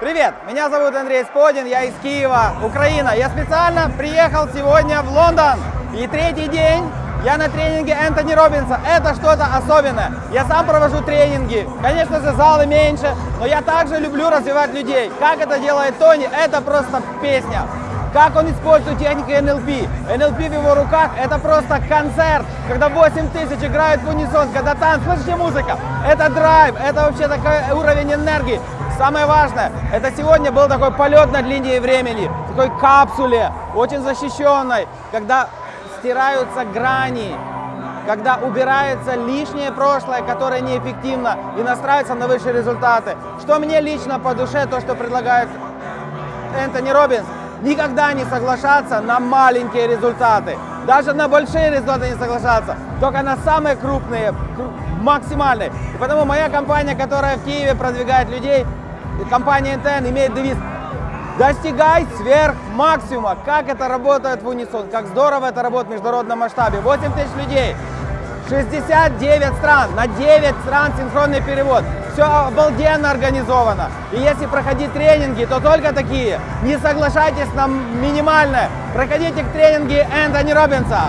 Привет, меня зовут Андрей Сподин, я из Киева, Украина. Я специально приехал сегодня в Лондон. И третий день я на тренинге Энтони Робинса. Это что-то особенное. Я сам провожу тренинги. Конечно же, залы меньше, но я также люблю развивать людей. Как это делает Тони, это просто песня. Как он использует технику НЛП. НЛП в его руках это просто концерт, когда 8 тысяч играют в унисон, когда танц, слышите музыка. Это драйв, это вообще такой уровень энергии. Самое важное, это сегодня был такой полет над линией времени, такой капсуле, очень защищенной, когда стираются грани, когда убирается лишнее прошлое, которое неэффективно, и настраивается на высшие результаты. Что мне лично по душе, то, что предлагает Энтони Робинс, никогда не соглашаться на маленькие результаты. Даже на большие результаты не соглашаться, только на самые крупные, максимальные. И потому моя компания, которая в Киеве продвигает людей, компания НТН имеет девиз Достигай сверх максимума. Как это работает в унисон, как здорово это работает в международном масштабе. 8 тысяч людей, 69 стран, на 9 стран синхронный перевод. Все обалденно организовано. И если проходить тренинги, то только такие. Не соглашайтесь на минимальное. Проходите к тренинге Энтони Робинса.